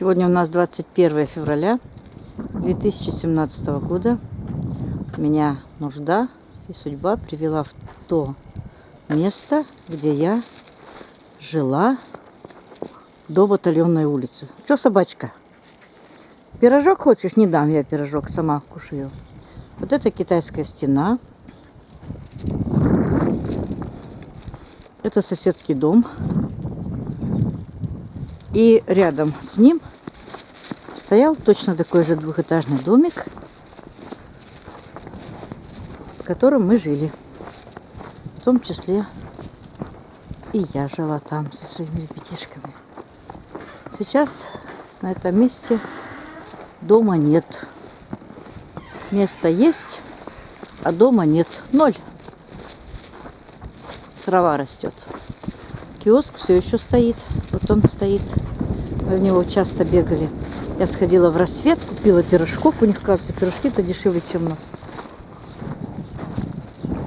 Сегодня у нас 21 февраля 2017 года. Меня нужда и судьба привела в то место, где я жила до батальонной улицы. Что, собачка? Пирожок хочешь? Не дам я пирожок, сама кушаю. Вот это китайская стена. Это соседский дом. И рядом с ним стоял точно такой же двухэтажный домик, в котором мы жили. В том числе и я жила там со своими ребятишками. Сейчас на этом месте дома нет. Место есть, а дома нет. Ноль. Трава растет. Киоск все еще стоит. Вот он стоит. Мы в него часто бегали. Я сходила в рассвет, купила пирожков. У них, кажется, пирожки-то дешевле, чем у нас.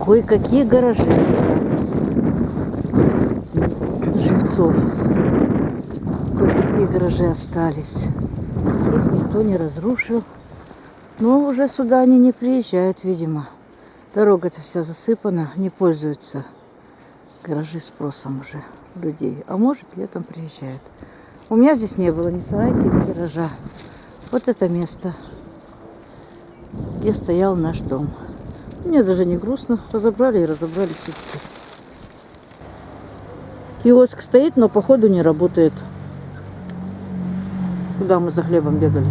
Кое-какие гаражи остались. Жильцов. Кое-какие гаражи остались. Их никто не разрушил. Но уже сюда они не приезжают, видимо. Дорога-то вся засыпана, не пользуются гаражи спросом уже людей. А может, летом приезжают. У меня здесь не было ни сарайки, ни гаража. Вот это место, где стоял наш дом. Мне даже не грустно. Разобрали и разобрали чуть-чуть. Киоск стоит, но походу не работает. Куда мы за хлебом бегали?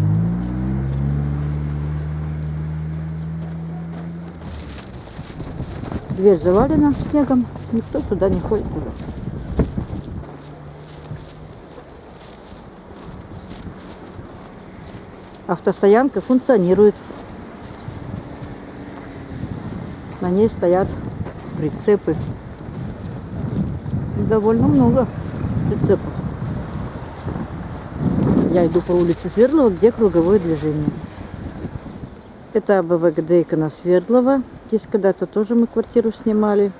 Дверь завалена снегом. Никто туда не ходит уже. Автостоянка функционирует. На ней стоят прицепы. Довольно много прицепов. Я иду по улице Свердлова, где круговое движение. Это АБВГД Икона Свердлова. Здесь когда-то тоже мы квартиру снимали.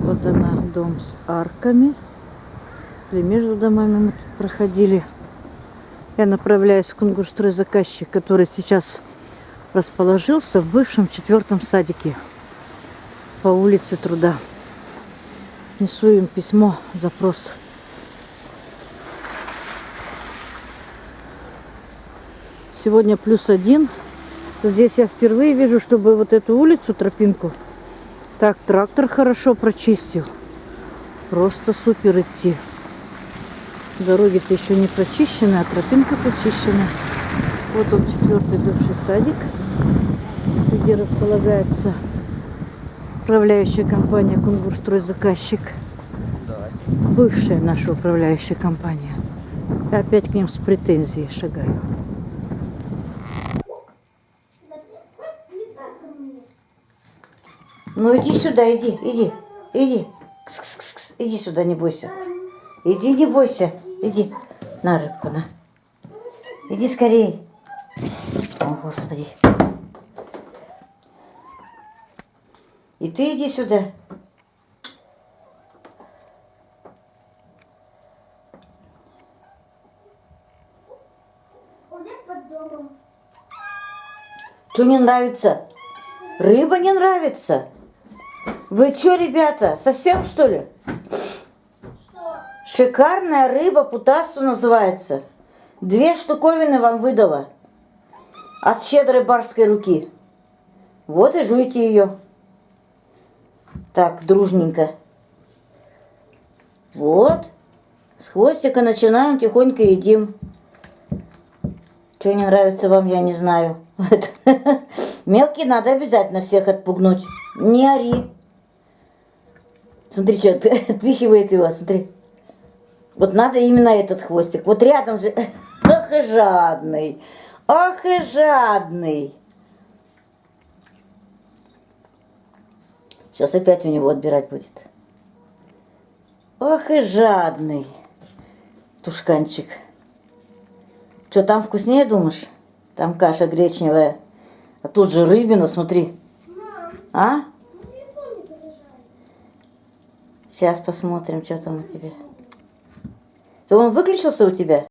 Вот она, дом с арками. Или между домами мы тут проходили. Я направляюсь в Кунгурстрой заказчик, который сейчас расположился в бывшем четвертом садике по улице Труда. Несу им письмо, запрос. Сегодня плюс один. Здесь я впервые вижу, чтобы вот эту улицу, тропинку, так трактор хорошо прочистил. Просто супер идти. Дороги-то еще не прочищены, а тропинка прочищена. Вот он, четвертый бывший садик, где располагается управляющая компания Кунгурстрой заказчик. Бывшая наша управляющая компания. Я опять к ним с претензией шагаю. Ну иди сюда, иди, иди, иди. Кс -кс -кс -кс. Иди сюда, не бойся. Иди, не бойся. Иди. На рыбку, на. Иди скорей. О, Господи. И ты иди сюда. Что не нравится? Рыба не нравится? Вы что, ребята, совсем что ли? Шикарная рыба путасу называется. Две штуковины вам выдала. От щедрой барской руки. Вот и жуйте ее. Так, дружненько. Вот. С хвостика начинаем, тихонько едим. Что не нравится вам, я не знаю. Мелкий надо обязательно всех отпугнуть. Не ори. Смотри, что отпихивает его, смотри. Вот надо именно этот хвостик. Вот рядом же. Ох и жадный. Ох и жадный. Сейчас опять у него отбирать будет. Ох и жадный. Тушканчик. Что, там вкуснее, думаешь? Там каша гречневая. А тут же рыбина, смотри. А? Сейчас посмотрим, что там у тебя. То он выключился у тебя?